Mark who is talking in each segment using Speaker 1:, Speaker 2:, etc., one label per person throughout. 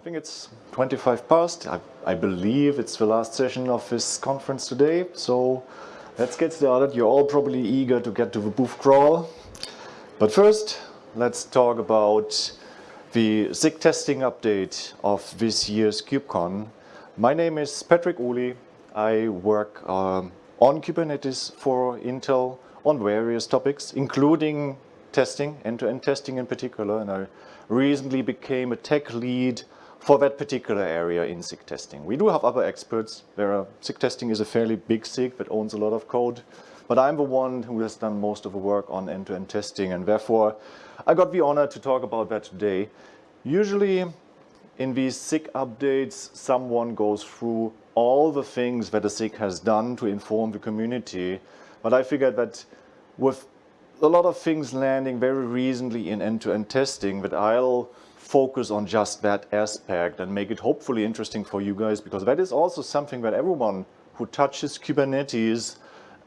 Speaker 1: I think it's 25 past. I, I, believe it's the last session of this conference today. So let's get started. You're all probably eager to get to the booth crawl. But first, let's talk about the SIG testing update of this year's KubeCon. My name is Patrick Ohly. I work um, on Kubernetes for Intel on various topics, including testing, end-to-end -end testing in particular. And I recently became a tech lead for that particular area in SIG testing. We do have other experts. There are, SIG testing is a fairly big SIG that owns a lot of code, but I'm the one who has done most of the work on end-to-end -end testing, and therefore I got the honor to talk about that today. Usually in these SIG updates, someone goes through all the things that a SIG has done to inform the community, but I figured that with a lot of things landing very recently in end-to-end -end testing that I'll focus on just that aspect and make it hopefully interesting for you guys because that is also something that everyone who touches Kubernetes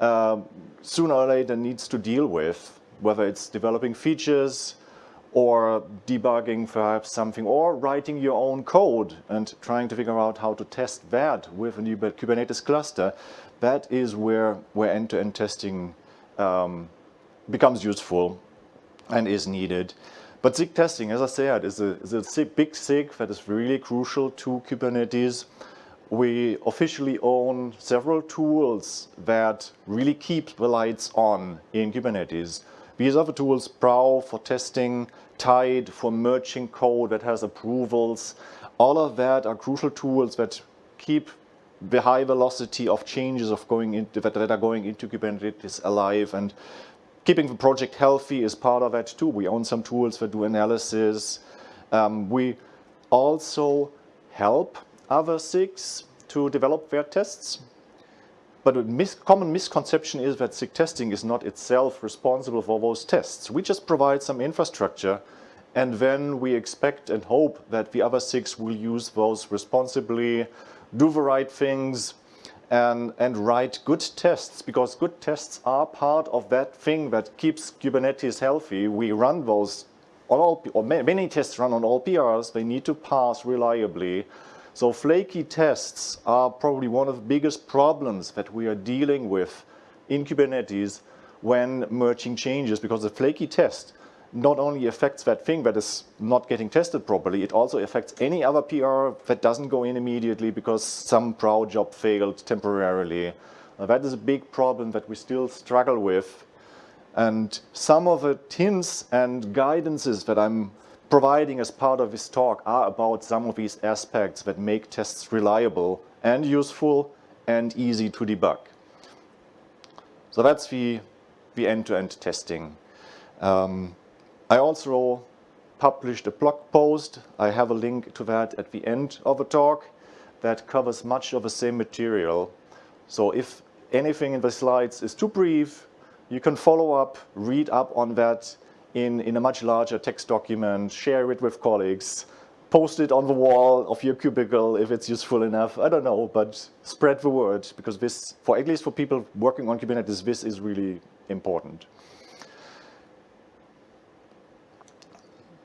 Speaker 1: uh, sooner or later needs to deal with, whether it's developing features or debugging perhaps something or writing your own code and trying to figure out how to test that with a new Kubernetes cluster. That is where where end-to-end -end testing um, becomes useful and is needed. But SIG testing, as I said, is a, is a big SIG that is really crucial to Kubernetes. We officially own several tools that really keep the lights on in Kubernetes. These are the tools, Prow for testing, Tide for merging code that has approvals. All of that are crucial tools that keep the high velocity of changes of going into, that, that are going into Kubernetes alive and keeping the project healthy is part of that too. We own some tools that do analysis. Um, we also help other SIGs to develop their tests. But a mis common misconception is that SIG testing is not itself responsible for those tests. We just provide some infrastructure and then we expect and hope that the other SIGs will use those responsibly, do the right things, and, and write good tests because good tests are part of that thing that keeps Kubernetes healthy. We run those on all, or many tests run on all PRs. They need to pass reliably. So flaky tests are probably one of the biggest problems that we are dealing with in Kubernetes when merging changes because a flaky test not only affects that thing that is not getting tested properly, it also affects any other PR that doesn't go in immediately because some Prow job failed temporarily. That is a big problem that we still struggle with. And some of the hints and guidances that I'm providing as part of this talk are about some of these aspects that make tests reliable and useful and easy to debug. So that's the end-to-end -end testing. Um, I also published a blog post. I have a link to that at the end of the talk that covers much of the same material. So if anything in the slides is too brief, you can follow up, read up on that in, in a much larger text document, share it with colleagues, post it on the wall of your cubicle if it's useful enough. I don't know, but spread the word because this, for at least for people working on Kubernetes, this is really important.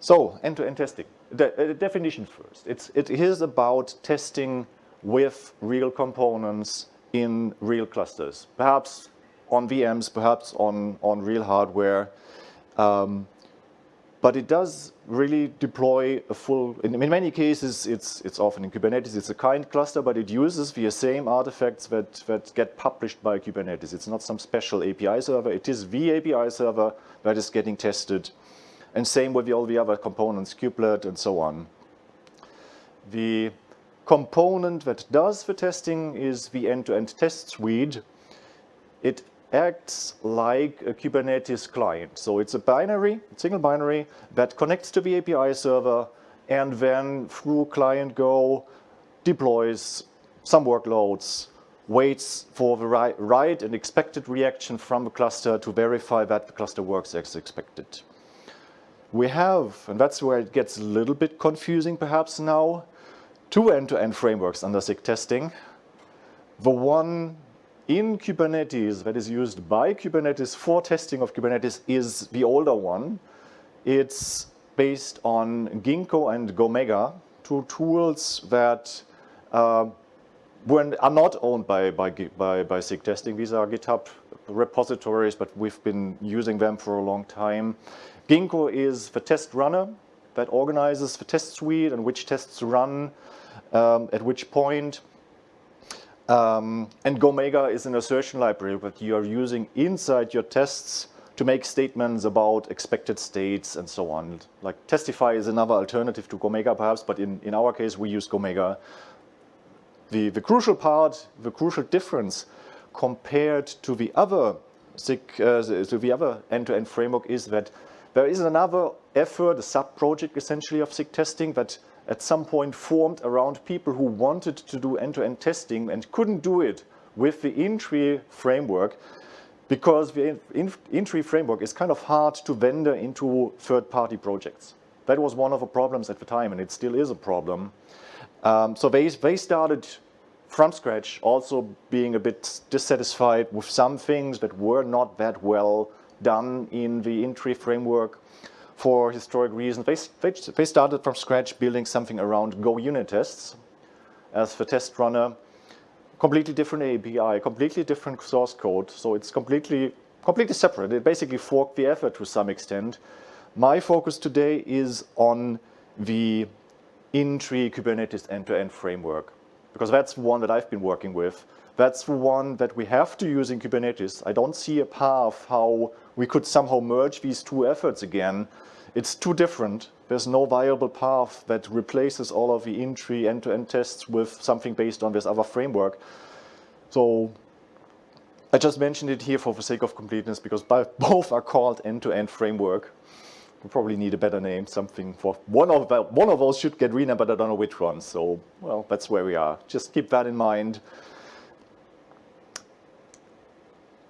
Speaker 1: So end-to-end -end testing. The, uh, definition first. It's, it is about testing with real components in real clusters, perhaps on VMs, perhaps on, on real hardware. Um, but it does really deploy a full, in, in, many cases, it's, it's often in Kubernetes, it's a kind cluster, but it uses the same artifacts that, that get published by Kubernetes. It's not some special API server, it is the API server that is getting tested and same with all the other components, kubelet and so on. The component that does the testing is the end-to-end -end test suite. It acts like a Kubernetes client. So it's a binary, single binary, that connects to the API server and then through client Go deploys some workloads, waits for the right, right and expected reaction from the cluster to verify that the cluster works as expected we have, and that's where it gets a little bit confusing perhaps now, two end-to-end -end frameworks under SIG testing. The one in Kubernetes that is used by Kubernetes for testing of Kubernetes is the older one. It's based on Ginkgo and Gomega two tools that uh, are not owned by, by, by, by SIG testing. These are GitHub repositories, but we've been using them for a long time. Ginkgo is the test runner that organizes the test suite and which tests run um, at which point. Um, and Gomega is an assertion library that you are using inside your tests to make statements about expected states and so on. Like Testify is another alternative to Gomega perhaps, but in, in our case we use Gomega. The, the crucial part, the crucial difference compared to the other uh, to the other end-to-end -end framework is that there is another effort, a sub-project essentially of SIG testing that at some point formed around people who wanted to do end-to-end -end testing and couldn't do it with the in-tree framework because the in-tree framework is kind of hard to vendor into third-party projects. That was one of the problems at the time and it still is a problem. Um, so they, they started from scratch also being a bit dissatisfied with some things that were not that well done in the in-tree framework for historic reasons. They, they, started from scratch building something around Go unit tests as the test runner. Completely different API, completely different source code. So it's completely, completely separate. It basically forked the effort to some extent. My focus today is on the in-tree Kubernetes end-to-end -end framework because that's one that I've been working with. That's the one that we have to use in Kubernetes. I don't see a path how we could somehow merge these two efforts again. It's too different. There's no viable path that replaces all of the in-tree end-to-end tests with something based on this other framework. So I just mentioned it here for the sake of completeness because both are called end-to-end -end framework. We probably need a better name, something for one of one of those should get renamed, but I don't know which one. So, well, that's where we are. Just keep that in mind.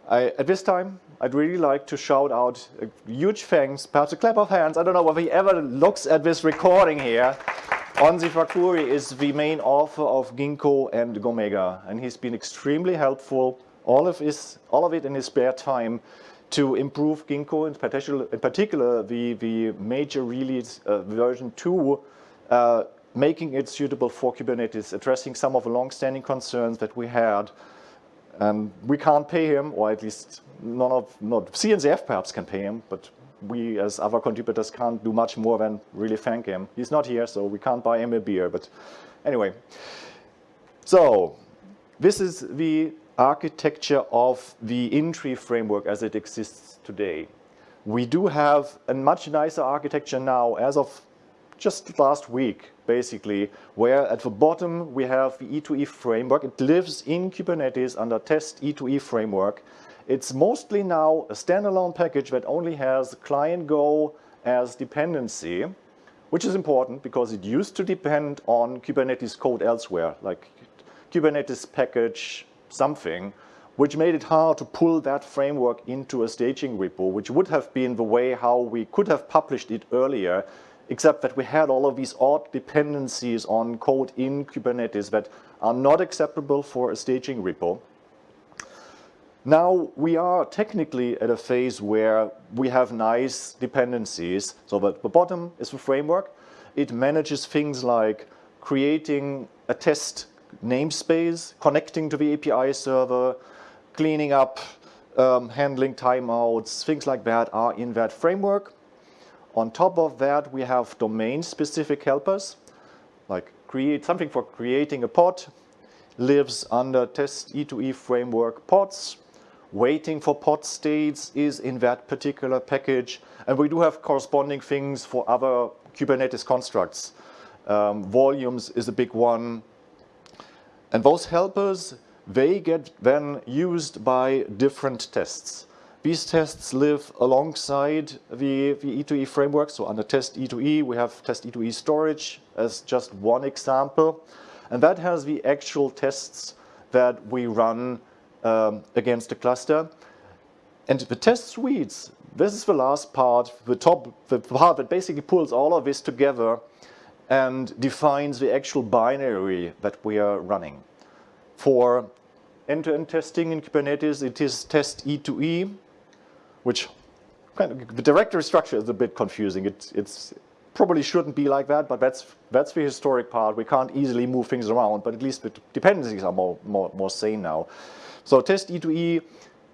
Speaker 1: I, at this time, I'd really like to shout out a huge thanks, perhaps a clap of hands. I don't know whether he ever looks at this recording here. Onsi Fakhouri is the main author of Ginkgo and Gomega, and he's been extremely helpful, all of, his, all of it in his spare time, to improve Ginkgo, in particular, in particular the, the major release uh, version 2, uh, making it suitable for Kubernetes, addressing some of the long-standing concerns that we had and we can't pay him, or at least none of, not, CNCF perhaps can pay him, but we as other contributors can't do much more than really thank him. He's not here, so we can't buy him a beer, but anyway. So this is the architecture of the in-tree framework as it exists today. We do have a much nicer architecture now as of just last week, basically, where at the bottom we have the E2E framework. It lives in Kubernetes under test E2E framework. It's mostly now a standalone package that only has client Go as dependency, which is important because it used to depend on Kubernetes code elsewhere, like Kubernetes package something, which made it hard to pull that framework into a staging repo, which would have been the way how we could have published it earlier except that we had all of these odd dependencies on code in Kubernetes that are not acceptable for a staging repo. Now we are technically at a phase where we have nice dependencies. So that the bottom is the framework. It manages things like creating a test namespace, connecting to the API server, cleaning up, um, handling timeouts, things like that are in that framework. On top of that, we have domain-specific helpers, like create something for creating a pod, lives under test E2E framework pods, waiting for pod states is in that particular package, and we do have corresponding things for other Kubernetes constructs. Um, volumes is a big one. And those helpers, they get then used by different tests. These tests live alongside the, the E2E framework. So under test E2E, we have test E2E storage as just one example. And that has the actual tests that we run um, against the cluster. And the test suites, this is the last part, the top, the part that basically pulls all of this together and defines the actual binary that we are running. For end-to-end -end testing in Kubernetes, it is test E2E, which kind of, the directory structure is a bit confusing. It, it's probably shouldn't be like that, but that's, that's the historic part. We can't easily move things around, but at least the dependencies are more, more, more sane now. So test E2E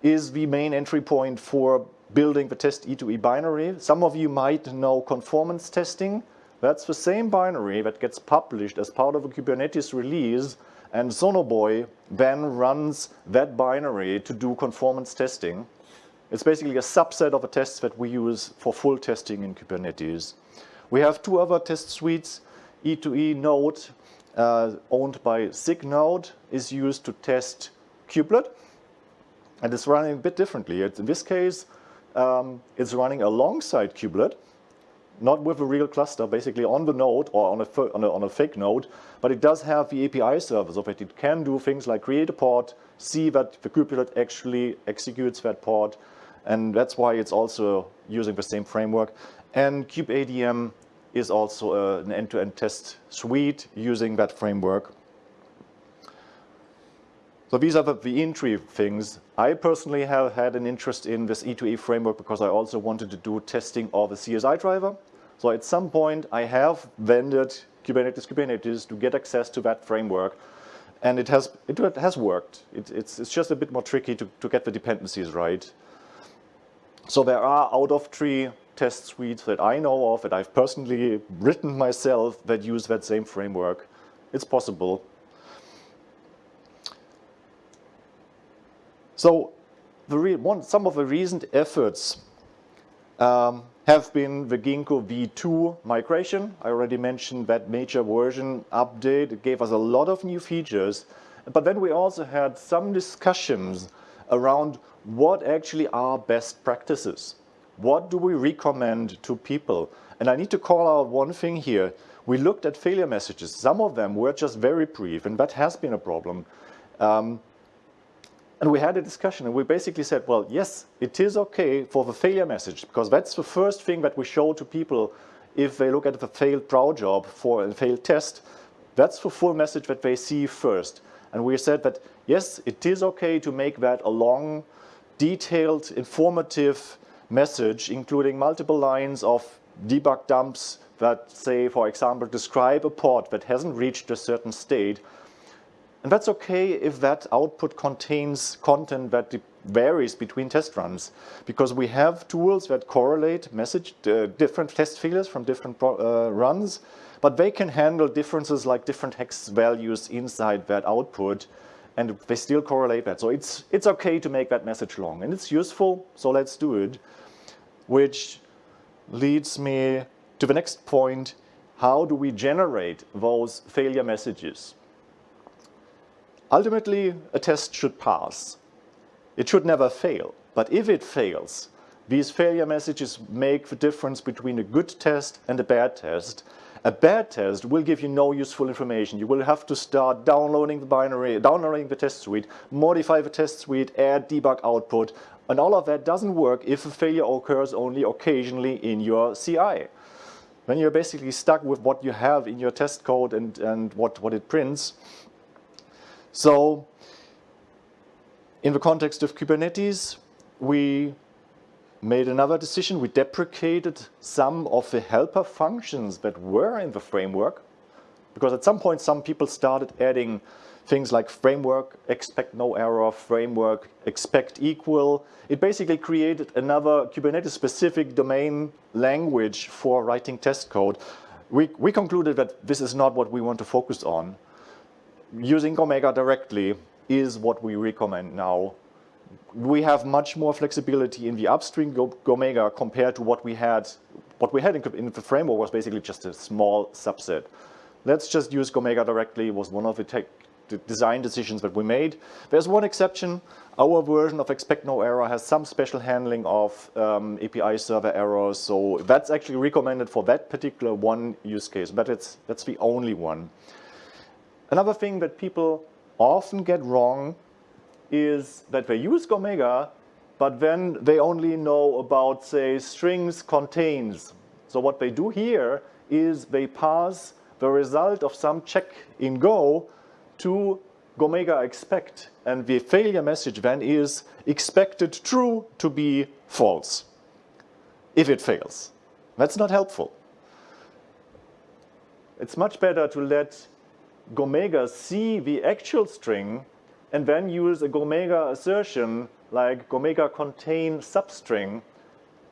Speaker 1: is the main entry point for building the test E2E binary. Some of you might know conformance testing. That's the same binary that gets published as part of a Kubernetes release and Sonobuoy then runs that binary to do conformance testing. It's basically a subset of the tests that we use for full testing in Kubernetes. We have two other test suites. E2E Node, uh, owned by SIG Node, is used to test kubelet. And it's running a bit differently. It's, in this case, um, it's running alongside kubelet, not with a real cluster, basically on the node or on a, on a, on a fake node, but it does have the API service of it. It can do things like create a pod, see that the kubelet actually executes that pod, and that's why it's also using the same framework. And kubeadm is also uh, an end-to-end -end test suite using that framework. So these are the, the, in-tree things. I personally have had an interest in this E2E framework because I also wanted to do testing of the CSI driver. So at some point I have vended Kubernetes Kubernetes to get access to that framework. And it has, it has worked. It, it's, it's just a bit more tricky to, to get the dependencies right. So there are out of tree test suites that I know of, that I've personally written myself, that use that same framework. It's possible. So one, some of the recent efforts um, have been the Ginkgo v2 migration. I already mentioned that major version update. It gave us a lot of new features. But then we also had some discussions around what actually are best practices. What do we recommend to people? And I need to call out one thing here. We looked at failure messages. Some of them were just very brief, and that has been a problem. Um, and we had a discussion, and we basically said, well, yes, it is okay for the failure message, because that's the first thing that we show to people if they look at the failed Prow job for a failed test. That's the full message that they see first. And we said that, yes, it is okay to make that a long, detailed, informative message, including multiple lines of debug dumps that say, for example, describe a pod that hasn't reached a certain state. And that's okay if that output contains content that varies between test runs, because we have tools that correlate message uh, different test failures from different uh, runs, but they can handle differences like different hex values inside that output, and they still correlate that. So it's, it's okay to make that message long, and it's useful, so let's do it. Which leads me to the next point, how do we generate those failure messages? Ultimately, a test should pass. It should never fail. But if it fails, these failure messages make the difference between a good test and a bad test. A bad test will give you no useful information. You will have to start downloading the binary, downloading the test suite, modify the test suite, add debug output, and all of that doesn't work if a failure occurs only occasionally in your CI. Then you're basically stuck with what you have in your test code and, and what, what it prints. So in the context of Kubernetes, we made another decision. We deprecated some of the helper functions that were in the framework because at some point some people started adding things like framework, expect no error, framework, expect equal. It basically created another Kubernetes specific domain language for writing test code. We, we concluded that this is not what we want to focus on. Using Gomega directly is what we recommend now we have much more flexibility in the upstream Gomega compared to what we had. What we had in, in, the framework was basically just a small subset. Let's just use Gomega directly was one of the, tech, the design decisions that we made. There's one exception. Our version of expect no error has some special handling of um, API server errors. So that's actually recommended for that particular one use case, but it's, that's the only one. Another thing that people often get wrong is that they use Gomega, but then they only know about, say, strings contains. So what they do here is they pass the result of some check in Go to Gomega expect. And the failure message then is expected true to be false if it fails. That's not helpful. it's much better to let Gomega see the actual string and then use a Gomega assertion like Gomega contain substring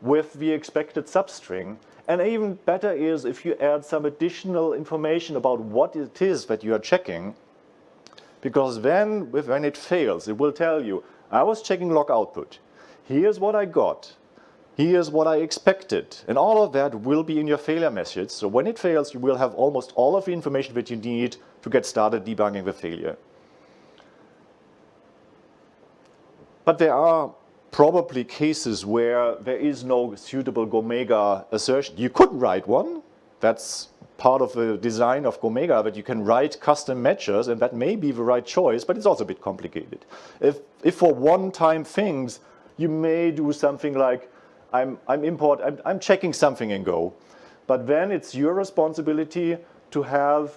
Speaker 1: with the expected substring. And even better is if you add some additional information about what it is that you are checking, because then when it fails, it will tell you, I was checking log output. Here's what I got. Here's what I expected. And all of that will be in your failure message. So when it fails, you will have almost all of the information that you need to get started debugging the failure. But there are probably cases where there is no suitable Gomega assertion. You could write one. That's part of the design of Gomega that you can write custom matchers and that may be the right choice, but it's also a bit complicated. If, if for one-time things, you may do something like, I'm, I'm import, I'm, I'm checking something in Go, but then it's your responsibility to have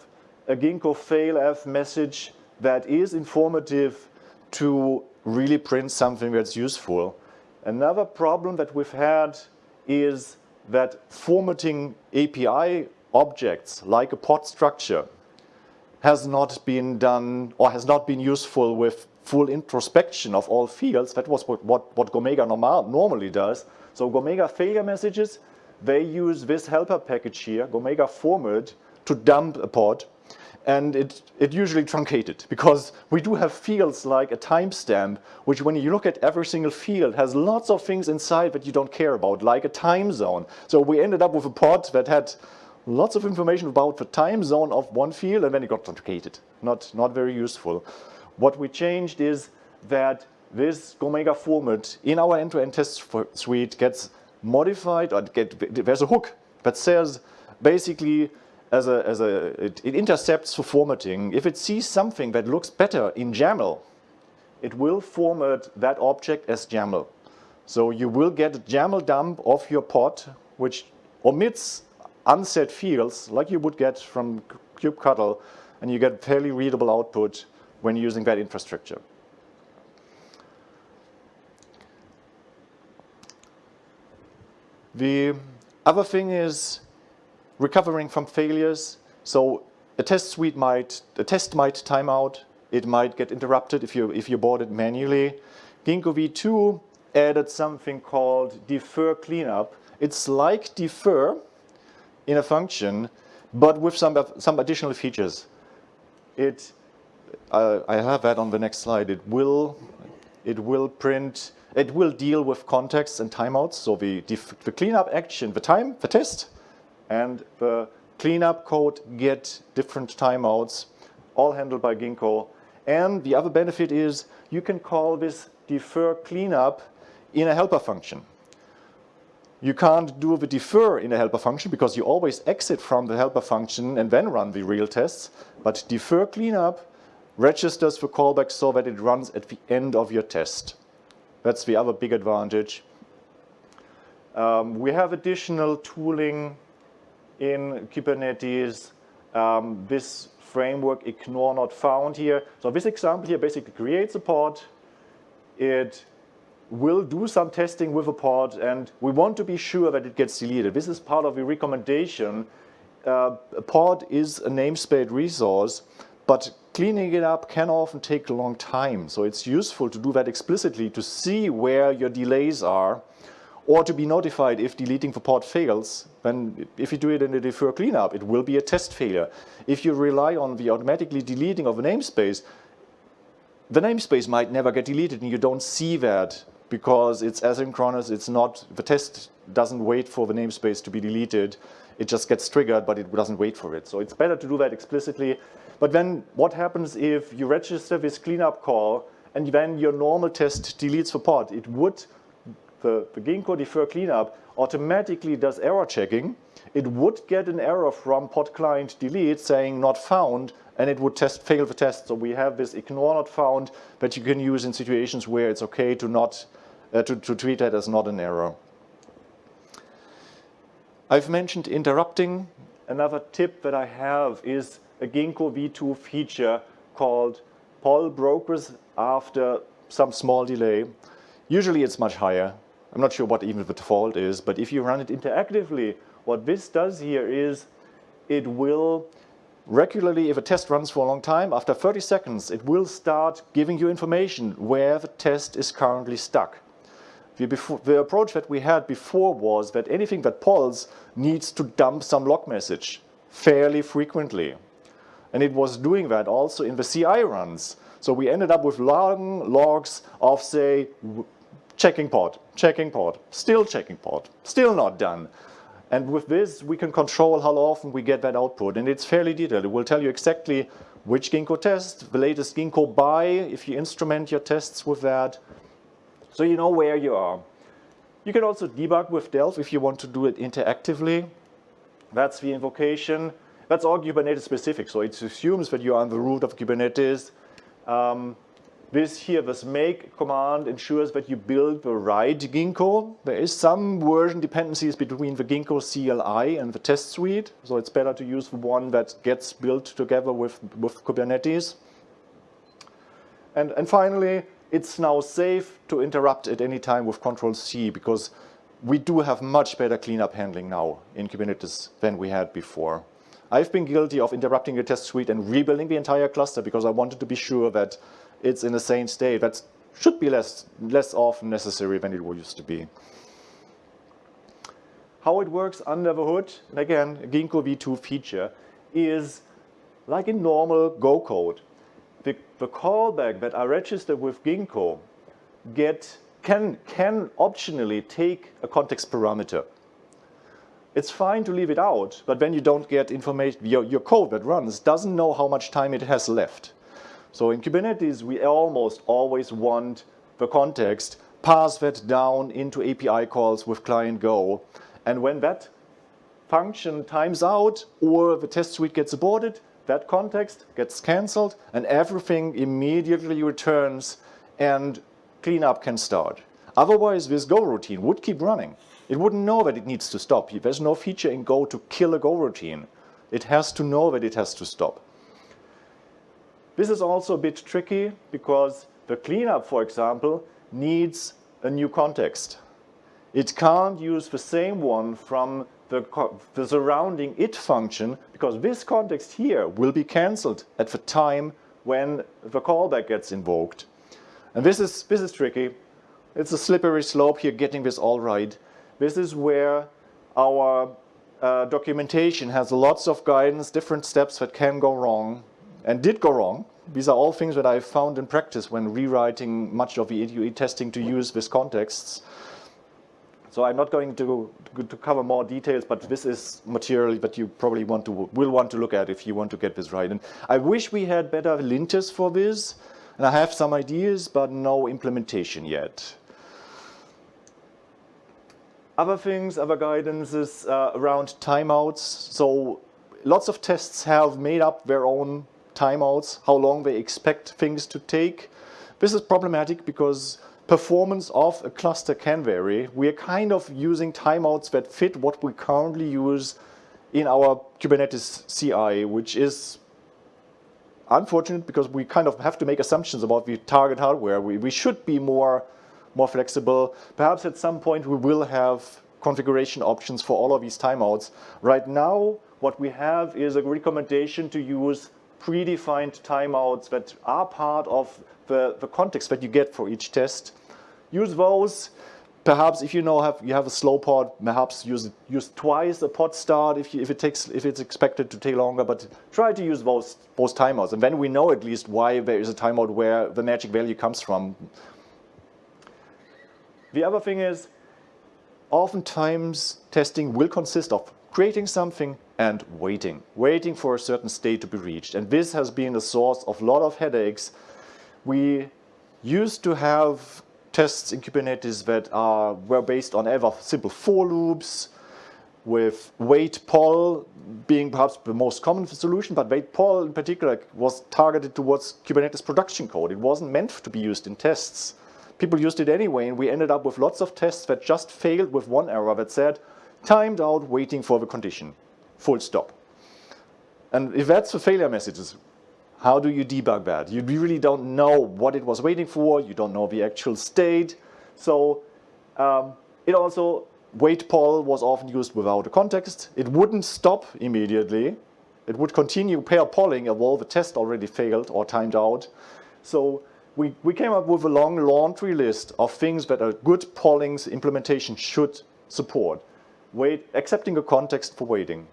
Speaker 1: a Ginkgo failf message that is informative to really print something that's useful. Another problem that we've had is that formatting API objects like a pod structure has not been done or has not been useful with full introspection of all fields. That was what, what, what Gomega normal, normally does. So Gomega failure messages, they use this helper package here, Gomega format, to dump a pod and it, it usually truncated because we do have fields like a timestamp, which when you look at every single field has lots of things inside that you don't care about, like a time zone. So we ended up with a pod that had lots of information about the time zone of one field and then it got truncated. Not, not very useful. What we changed is that this Gomega format in our end-to-end -end test suite gets modified or get, there's a hook that says basically as a, as a, it, it intercepts for formatting. If it sees something that looks better in YAML, it will format that object as YAML. So you will get a YAML dump of your pod, which omits unset fields like you would get from kubectl, and you get fairly readable output when using that infrastructure. The other thing is recovering from failures. So a test suite might, a test might time out. It might get interrupted if you, if you board it manually. Ginkgo v2 added something called defer cleanup. It's like defer in a function, but with some, some additional features. It, uh, I have that on the next slide. It will, it will print, it will deal with contexts and timeouts. So the, the cleanup action, the time, the test and the cleanup code get different timeouts, all handled by Ginkgo. And the other benefit is you can call this defer cleanup in a helper function. You can't do the defer in a helper function because you always exit from the helper function and then run the real tests. But defer cleanup registers the callback so that it runs at the end of your test. That's the other big advantage. Um, we have additional tooling in Kubernetes. Um, this framework ignore not found here. So this example here basically creates a pod. It will do some testing with a pod and we want to be sure that it gets deleted. This is part of the recommendation. Uh, a pod is a namespace resource, but cleaning it up can often take a long time. So it's useful to do that explicitly to see where your delays are or to be notified if deleting the pod fails, then if you do it in a defer cleanup, it will be a test failure. If you rely on the automatically deleting of a namespace, the namespace might never get deleted and you don't see that because it's asynchronous, it's not, the test doesn't wait for the namespace to be deleted, it just gets triggered but it doesn't wait for it. So it's better to do that explicitly. But then what happens if you register this cleanup call and then your normal test deletes the pod? It would the, the Ginkgo defer cleanup automatically does error checking, it would get an error from pod client delete saying not found, and it would test fail the test. So we have this ignore not found that you can use in situations where it's okay to not uh, to, to treat that as not an error. I've mentioned interrupting. Another tip that I have is a Ginkgo v2 feature called poll progress after some small delay. Usually it's much higher. I'm not sure what even the default is, but if you run it interactively, what this does here is it will regularly, if a test runs for a long time, after 30 seconds, it will start giving you information where the test is currently stuck. The, before, the, approach that we had before was that anything that polls needs to dump some log message fairly frequently. And it was doing that also in the CI runs. So we ended up with long logs of, say, checking pod, checking pod, still checking pod, still not done. And with this, we can control how often we get that output. And it's fairly detailed. It will tell you exactly which Ginkgo test, the latest Ginkgo By, if you instrument your tests with that. So you know where you are. You can also debug with Delve if you want to do it interactively. That's the invocation. That's all Kubernetes specific. So it assumes that you are on the root of Kubernetes. Um, this here, this make command ensures that you build the right Ginkgo. There is some version dependencies between the Ginkgo CLI and the test suite. So it's better to use the one that gets built together with, with Kubernetes. And, and finally, it's now safe to interrupt at any time with Control C because we do have much better cleanup handling now in Kubernetes than we had before. I've been guilty of interrupting a test suite and rebuilding the entire cluster because I wanted to be sure that it's in the same state. That should be less, less often necessary than it used to be. How it works under the hood, and again, Ginkgo v2 feature, is like in normal Go code. The, the callback that are registered with Ginkgo get, can, can optionally take a context parameter. It's fine to leave it out, but when you don't get information, your, your code that runs doesn't know how much time it has left. So in Kubernetes, we almost always want the context, pass that down into API calls with client Go. And when that function times out or the test suite gets aborted, that context gets canceled and everything immediately returns and cleanup can start. Otherwise, this Go routine would keep running. It wouldn't know that it needs to stop. There's no feature in Go to kill a Go routine. It has to know that it has to stop. This is also a bit tricky because the cleanup, for example, needs a new context. It can't use the same one from the, the surrounding it function because this context here will be cancelled at the time when the callback gets invoked. And this is, this is tricky. It's a slippery slope here getting this all right. This is where our uh, documentation has lots of guidance, different steps that can go wrong and did go wrong. These are all things that I found in practice when rewriting much of the E2E testing to use these contexts. So I'm not going to, to cover more details, but this is material that you probably want to will want to look at if you want to get this right. And I wish we had better linters for this. And I have some ideas, but no implementation yet. Other things, other guidances uh, around timeouts. So lots of tests have made up their own timeouts, how long they expect things to take. This is problematic because performance of a cluster can vary. We are kind of using timeouts that fit what we currently use in our Kubernetes CI, which is unfortunate because we kind of have to make assumptions about the target hardware. We, we should be more, more flexible. Perhaps at some point we will have configuration options for all of these timeouts. Right now, what we have is a recommendation to use predefined timeouts that are part of the, the context that you get for each test. Use those. Perhaps if you know have you have a slow pod, perhaps use use twice a pod start if you, if it takes if it's expected to take longer. But try to use those those timeouts, and then we know at least why there is a timeout where the magic value comes from. The other thing is, oftentimes testing will consist of creating something and waiting, waiting for a certain state to be reached. And this has been a source of a lot of headaches. We used to have tests in Kubernetes that are, were based on ever simple for loops, with wait poll being perhaps the most common solution, but wait poll in particular was targeted towards Kubernetes production code. It wasn't meant to be used in tests. People used it anyway, and we ended up with lots of tests that just failed with one error that said, timed out waiting for the condition, full stop. And if that's the failure messages, how do you debug that? You really don't know what it was waiting for, you don't know the actual state. So um, it also wait poll was often used without a context. It wouldn't stop immediately. It would continue pair polling while the test already failed or timed out. So we, we came up with a long laundry list of things that a good polling's implementation should support. Wait, accepting a context for waiting.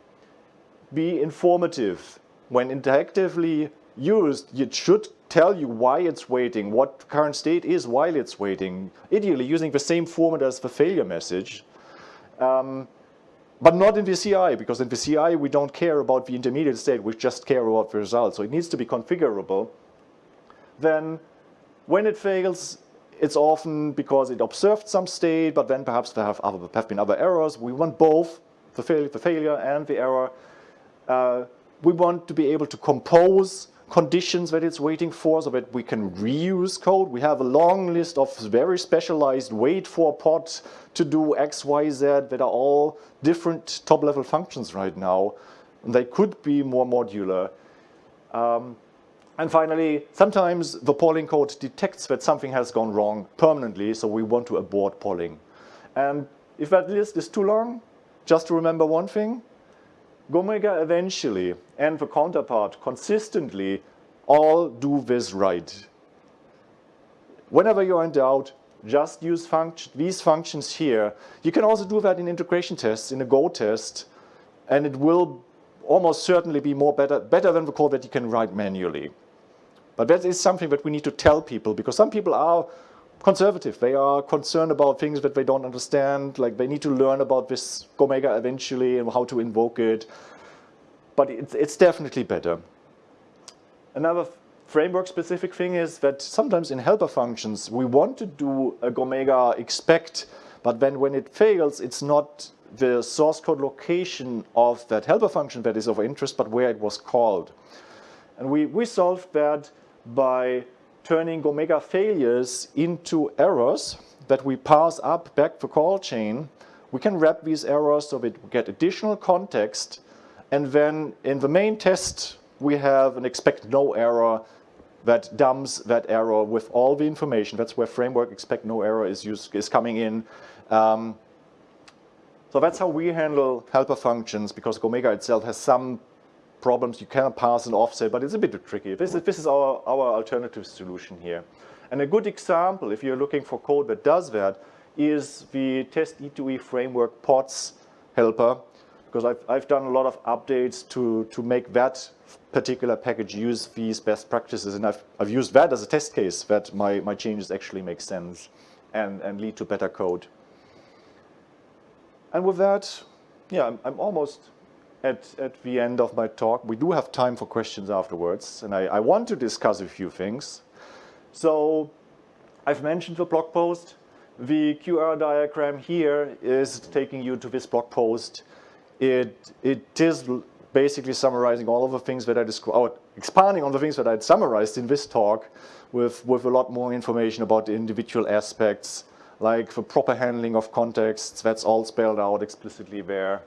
Speaker 1: Be informative. When interactively used, it should tell you why it's waiting, what current state is while it's waiting, ideally using the same format as the failure message. Um, but not in VCI, because in VCI we don't care about the intermediate state, we just care about the result. So it needs to be configurable. Then when it fails, it's often because it observed some state, but then perhaps there have, other, have been other errors. We want both, the, the failure and the error. Uh, we want to be able to compose conditions that it's waiting for so that we can reuse code. We have a long list of very specialized wait for pod to do X, Y, Z that are all different top level functions right now. And they could be more modular. Um, and finally, sometimes the polling code detects that something has gone wrong permanently, so we want to abort polling. And if that list is too long, just to remember one thing, Gomega eventually and the counterpart consistently all do this right. Whenever you're in doubt, just use function, these functions here. You can also do that in integration tests, in a Go test, and it will almost certainly be more better, better than the code that you can write manually. But that is something that we need to tell people because some people are conservative. They are concerned about things that they don't understand. Like they need to learn about this Gomega eventually and how to invoke it. But it's, it's definitely better. Another framework specific thing is that sometimes in helper functions, we want to do a Gomega expect, but then when it fails, it's not the source code location of that helper function that is of interest, but where it was called. And we, we solved that by turning Gomega failures into errors that we pass up back the call chain. We can wrap these errors so that we get additional context. And then in the main test, we have an expect no error that dumps that error with all the information. That's where framework expect no error is, used, is coming in. Um, so that's how we handle helper functions because Gomega itself has some problems. You cannot pass an offset, but it's a bit tricky. This is, this is our, our alternative solution here. And a good example, if you're looking for code that does that, is the test E2E framework pods helper, because I've, I've done a lot of updates to, to make that particular package use these best practices. And I've, I've used that as a test case that my, my changes actually make sense and, and lead to better code. And with that, yeah, I'm, I'm almost at, at the end of my talk. We do have time for questions afterwards, and I, I want to discuss a few things. So I've mentioned the blog post. The QR diagram here is taking you to this blog post. It, it is basically summarizing all of the things that I described, expanding on the things that I'd summarized in this talk with, with a lot more information about the individual aspects, like the proper handling of contexts, that's all spelled out explicitly there.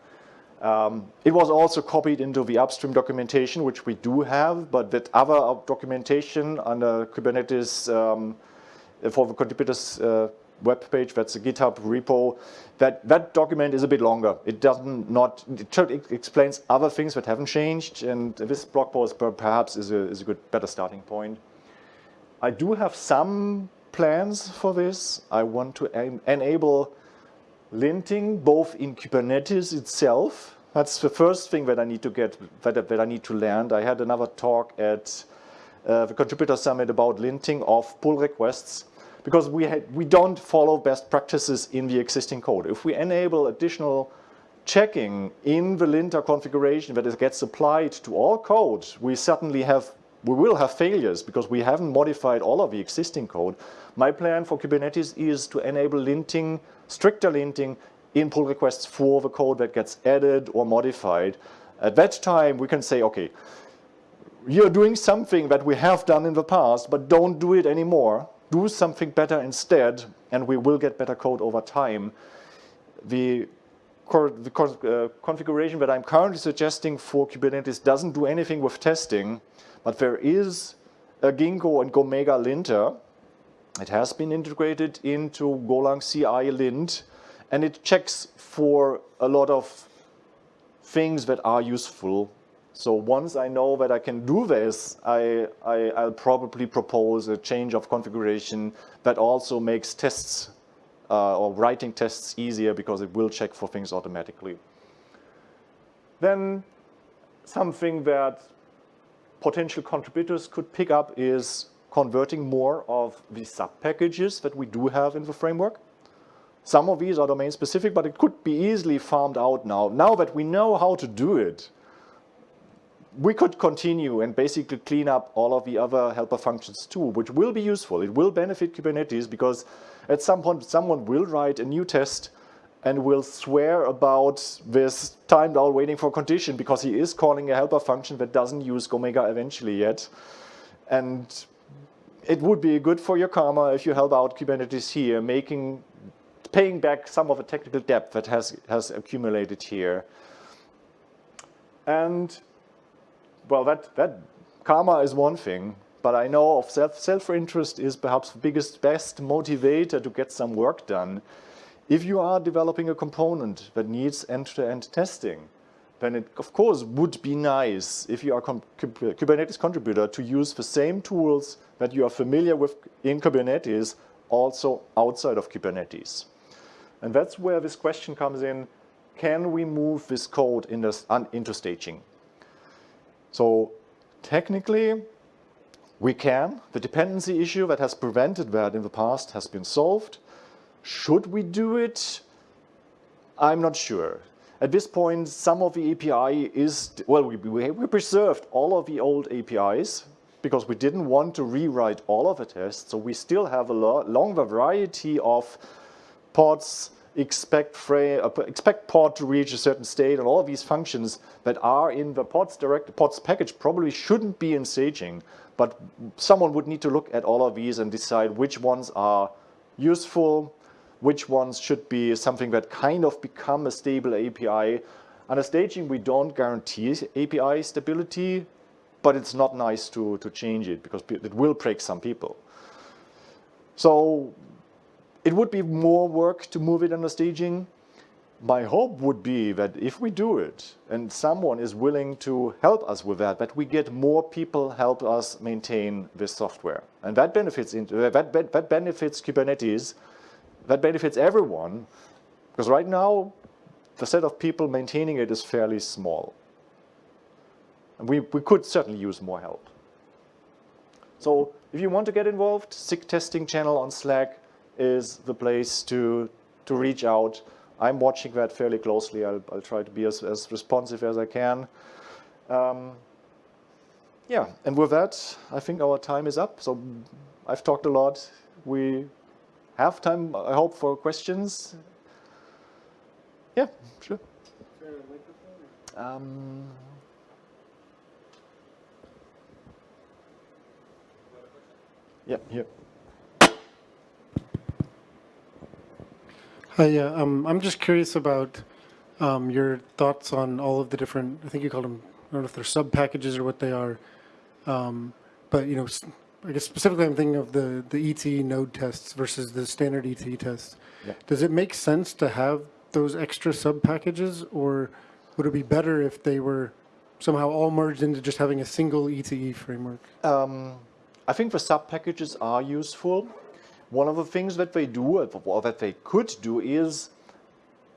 Speaker 1: Um, it was also copied into the upstream documentation, which we do have, but that other documentation under Kubernetes um, for the contributors uh, web page, that's a GitHub repo, that, that document is a bit longer. It doesn't not, it, explains other things that haven't changed, and this blog post perhaps is a, is a good, better starting point. I do have some plans for this. I want to en enable linting both in Kubernetes itself. That's the first thing that I need to get, that, that I need to land. I had another talk at uh, the Contributor Summit about linting of pull requests because we, had, we don't follow best practices in the existing code. If we enable additional checking in the linter configuration that it gets applied to all code, we certainly have, we will have failures because we haven't modified all of the existing code. My plan for Kubernetes is to enable linting, stricter linting in pull requests for the code that gets added or modified. At that time, we can say, okay, you're doing something that we have done in the past, but don't do it anymore. Do something better instead, and we will get better code over time. The, the uh, configuration that I'm currently suggesting for Kubernetes doesn't do anything with testing, but there is a Ginkgo and Gomega linter it has been integrated into Golang CI lint, and it checks for a lot of things that are useful. So once I know that I can do this, I, I, I'll probably propose a change of configuration that also makes tests uh, or writing tests easier because it will check for things automatically. Then something that potential contributors could pick up is converting more of the sub-packages that we do have in the framework. Some of these are domain specific, but it could be easily farmed out now. Now that we know how to do it, we could continue and basically clean up all of the other helper functions too, which will be useful. It will benefit Kubernetes because at some point someone will write a new test and will swear about this timed out waiting for condition because he is calling a helper function that doesn't use Gomega eventually yet. And it would be good for your karma if you help out Kubernetes here, making, paying back some of the technical debt that has, has accumulated here. And well, that, that karma is one thing, but I know of self, self-interest is perhaps the biggest, best motivator to get some work done. If you are developing a component that needs end-to-end -end testing, then it of course would be nice if you are a Kubernetes contributor to use the same tools that you are familiar with in Kubernetes also outside of Kubernetes. And that's where this question comes in, can we move this code in this, into staging? So technically, we can. The dependency issue that has prevented that in the past has been solved. Should we do it? I'm not sure. At this point, some of the API is, well, we, we, preserved all of the old APIs because we didn't want to rewrite all of the tests. So we still have a long variety of pods, expect, frame, uh, expect pod to reach a certain state, and all of these functions that are in the pods direct pods package probably shouldn't be in staging. But someone would need to look at all of these and decide which ones are useful, which ones should be something that kind of become a stable API. Under staging, we don't guarantee API stability, but it's not nice to, to change it because it will break some people. So it would be more work to move it under staging. My hope would be that if we do it and someone is willing to help us with that, that we get more people help us maintain this software. And that benefits, uh, that, that benefits Kubernetes that benefits everyone because right now the set of people maintaining it is fairly small. And we, we could certainly use more help. So if you want to get involved, SIG testing channel on Slack is the place to, to reach out. I'm watching that fairly closely. I'll, I'll try to be as, as responsive as I can. Um, yeah, and with that, I think our time is up. So I've talked a lot. We have time, I hope, for questions. Yeah, sure. Um, yeah, here.
Speaker 2: Hi, yeah, um, I'm just curious about um, your thoughts on all of the different, I think you called them, I don't know if they're sub packages or what they are, um, but you know, I guess specifically I'm thinking of the, the E2E node tests versus the standard E2E tests. Yeah. Does it make sense to have those extra sub packages or would it be better if they were somehow all merged into just having a single E2E framework? Um,
Speaker 1: I think the sub packages are useful. One of the things that they do or that they could do is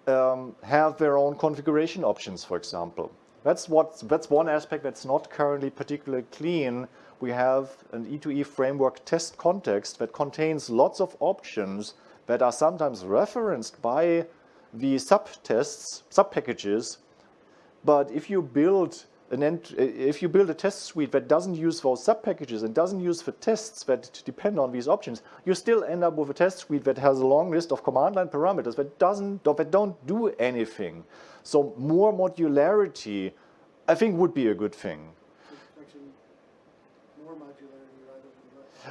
Speaker 1: um, have their own configuration options, for example. That's, what, that's one aspect that's not currently particularly clean we have an E2E framework test context that contains lots of options that are sometimes referenced by the subtests, subpackages. But if you build an if you build a test suite that doesn't use those subpackages and doesn't use the tests that depend on these options, you still end up with a test suite that has a long list of command line parameters that doesn't that don't do anything. So more modularity, I think, would be a good thing.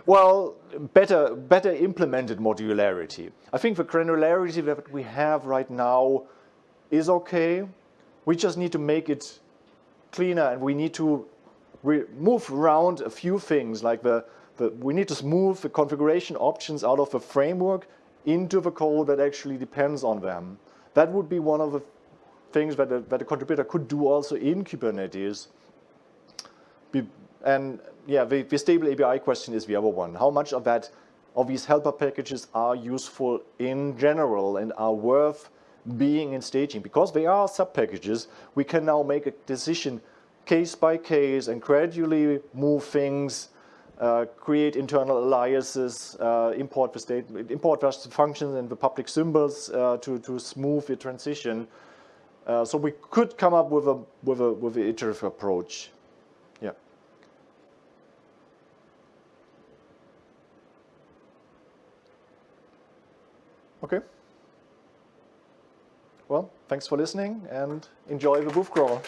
Speaker 1: Well, better, better implemented modularity. I think the granularity that we have right now is okay. We just need to make it cleaner and we need to move around a few things like the, the, we need to move the configuration options out of the framework into the code that actually depends on them. That would be one of the things that a, that a contributor could do also in Kubernetes. Be, and yeah, the, the stable API question is the other one. How much of that, of these helper packages are useful in general and are worth being in staging? Because they are sub-packages, we can now make a decision case by case and gradually move things, uh, create internal aliases, uh, import the state, import the functions and the public symbols uh, to, to smooth the transition. Uh, so we could come up with a with a with an iterative approach. Yeah. Okay. Well, thanks for listening and enjoy the booth crawl.